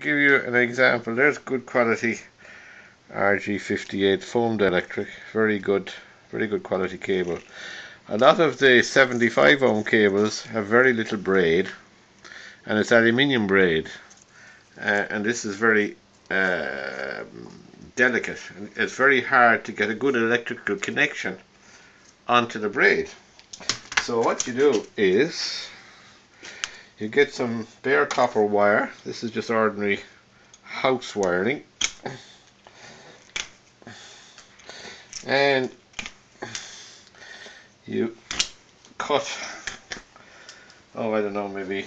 give you an example. There's good quality RG58 foam dielectric. Very good, very good quality cable. A lot of the 75 ohm cables have very little braid and it's aluminium braid uh, and this is very uh, delicate. It's very hard to get a good electrical connection onto the braid. So what you do is you get some bare copper wire. This is just ordinary house wiring. And you cut, oh I don't know, maybe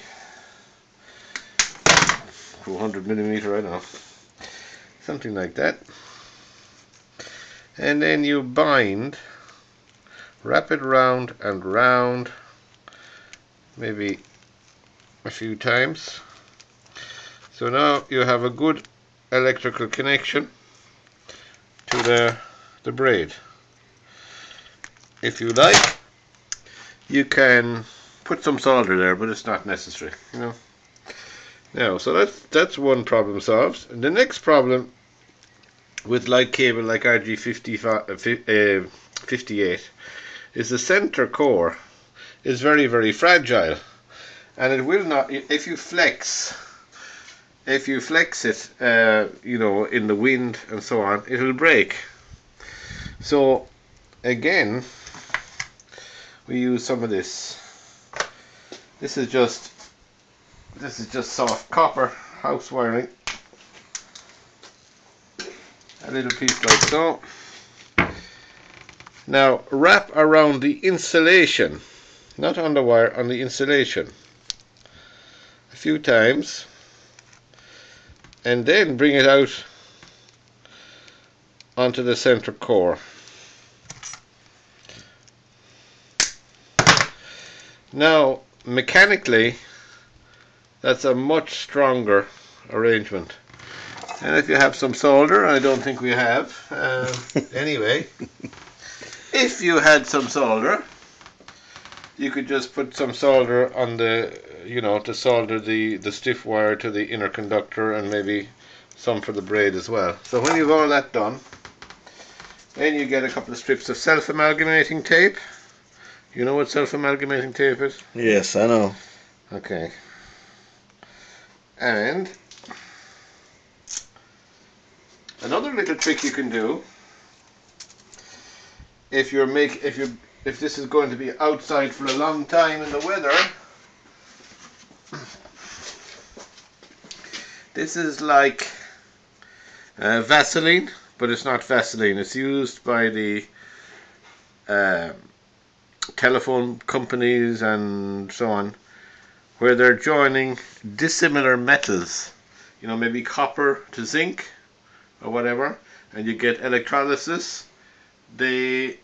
200 millimeter, I don't know, something like that. And then you bind, wrap it round and round, maybe a few times. So now you have a good electrical connection to the, the braid. If you like, you can put some solder there, but it's not necessary, you know. Now, so that's that's one problem solved. And the next problem with light cable like RG58 uh, is the center core is very very fragile and it will not if you flex if you flex it uh, you know in the wind and so on it will break. So again we use some of this. This is just this is just soft copper house wiring. A little piece like so. Now wrap around the insulation. Not on the wire on the insulation few times and then bring it out onto the center core. Now mechanically that's a much stronger arrangement and if you have some solder I don't think we have uh, anyway if you had some solder you could just put some solder on the you know to solder the the stiff wire to the inner conductor and maybe some for the braid as well. So when you've all that done then you get a couple of strips of self-amalgamating tape. You know what self-amalgamating tape is? Yes I know. Okay. And another little trick you can do if you're make if you if this is going to be outside for a long time in the weather. This is like uh, Vaseline but it's not Vaseline. It's used by the uh, telephone companies and so on where they're joining dissimilar metals. You know maybe copper to zinc or whatever and you get electrolysis. They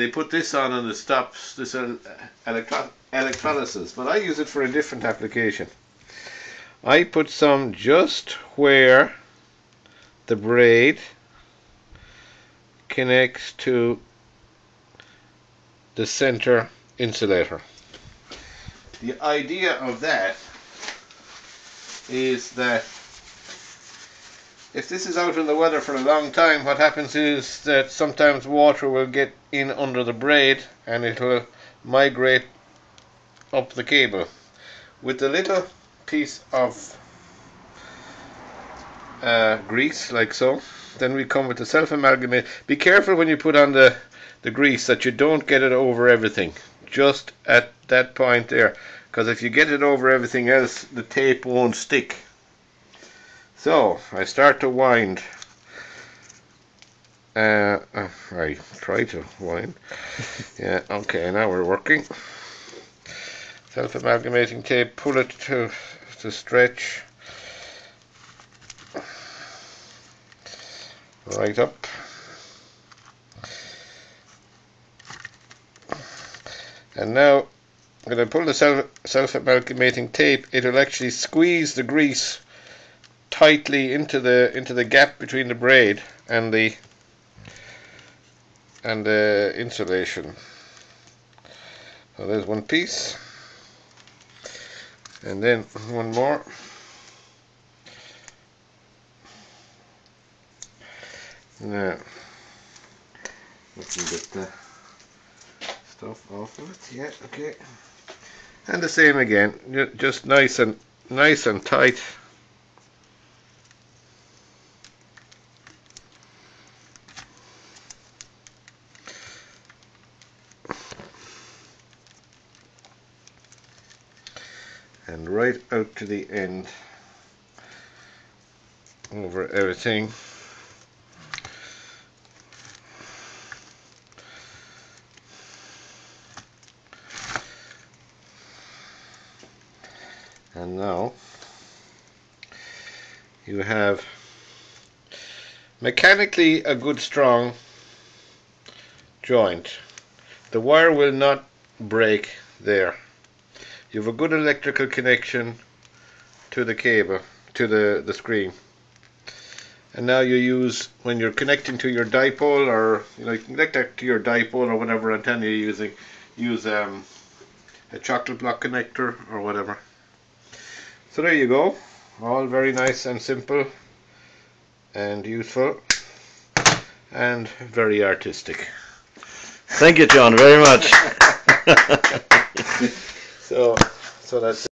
they put this on and it stops this electro electrolysis. But I use it for a different application. I put some just where the braid connects to the center insulator. The idea of that is that if this is out in the weather for a long time, what happens is that sometimes water will get in under the braid and it will migrate up the cable. With a little piece of uh, grease, like so, then we come with the self-amalgamate. Be careful when you put on the, the grease that you don't get it over everything, just at that point there. Because if you get it over everything else, the tape won't stick. So I start to wind. Uh, uh, I try to wind. yeah, okay, now we're working. Self-amalgamating tape, pull it to, to stretch. Right up. And now when I pull the self, self-amalgamating tape, it'll actually squeeze the grease tightly into the into the gap between the braid and the and the insulation. So there's one piece. And then one more. Now we can get the stuff off of it. Yeah okay. And the same again. Just nice and nice and tight. And right out to the end over everything. And now you have mechanically a good strong joint. The wire will not break there you have a good electrical connection to the cable to the the screen. And now you use when you're connecting to your dipole or you know you connect that to your dipole or whatever antenna you're using use um, a chocolate block connector or whatever. So there you go. All very nice and simple and useful and very artistic. Thank you, John, very much. so so that's